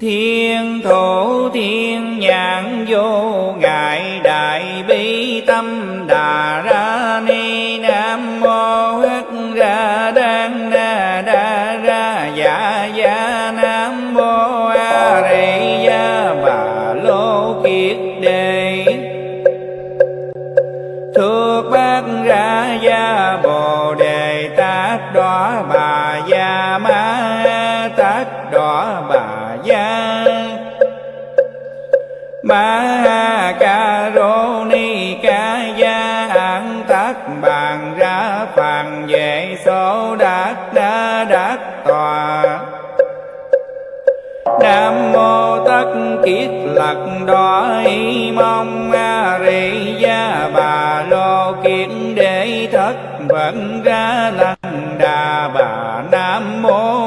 Thiên thổ, thiên nhãn, vô ngại, đại bi, tâm đà ra ni, nam mô hất ra đan na đa ra dạ dạ nam mô a di đà bà lô kiết đề thuộc bát ra gia ma ca rô ni ca gia an tát bàn ra phàn về số đát đa đát tòa. Nam mô tất kiết lật đỏ, y mong a rị gia bà lô kiến để thất vận ra lăng đà bà. Nam mô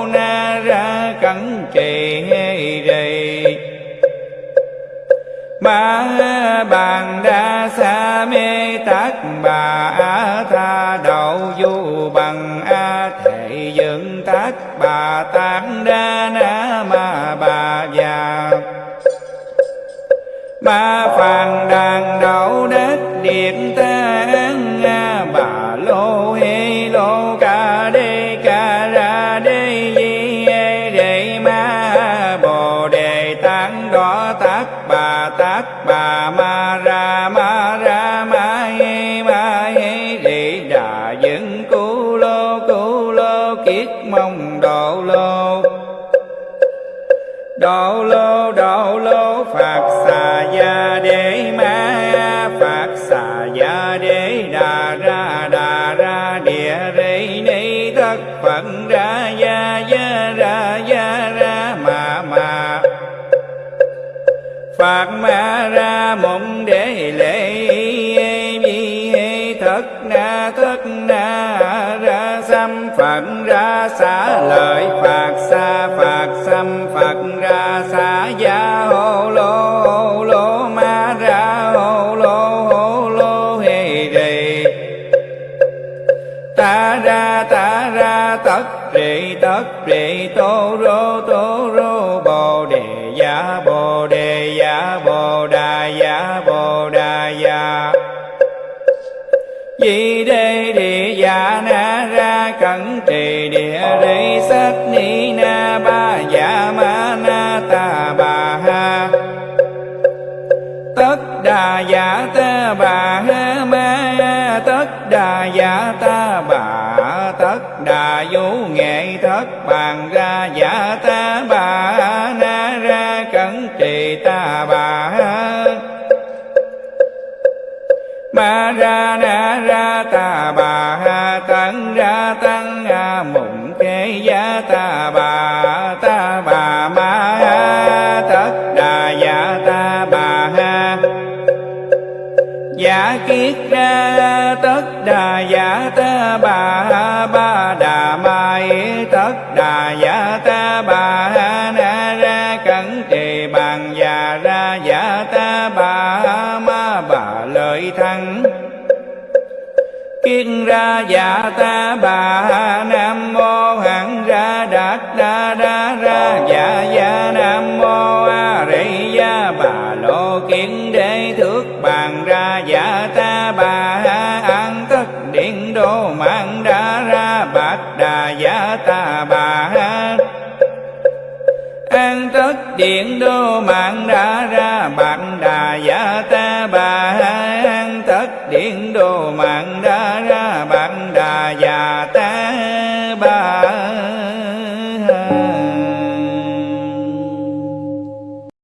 ba bàn đa sa mê tát, bà a tha đậu du bằng a thệ dựng tát, bà tán đa na ma bà già. Ba phàn đàn đậu đất điện độ lô độ lô phật xà gia đế ma phật xà gia đế đà ra đà ra địa rê ni thất phận ra gia gia ra gia ra ma ma phật ma ra mộng đế lễ vi hê thất na thất na ra xâm phận ra xả lợi phật xa gia hô lô hô lô, ma ra, hô lô hô lô hê rì ta ra ta ra, tất trì tất trì tô rô tô rô, bồ đề giả bồ đề giả bồ đà giả tất đà dạ ta bà ha ma, tất đà dạ ta bà, tất đà vũ nghệ thất bàn ra dạ ta bà, na ra cẩn trì ta bà. Ma ra, na ra ta bà ha ra tăng a mụng kế giá ta bà. Giả kiết ra tất đà, giả ta bà ba đà, mai tất đà, giả ta bà na ra cẩn trì bàn già ra giả ta bà ma bà lợi thắng. Kiên ra dạ ta bà nam mô hẳn ra đạt đa đa ra dạ dạ nam mô a di gia bà. Lô kiến đế thước bà an điện đô mạng đã ra bạn đà giả ta bà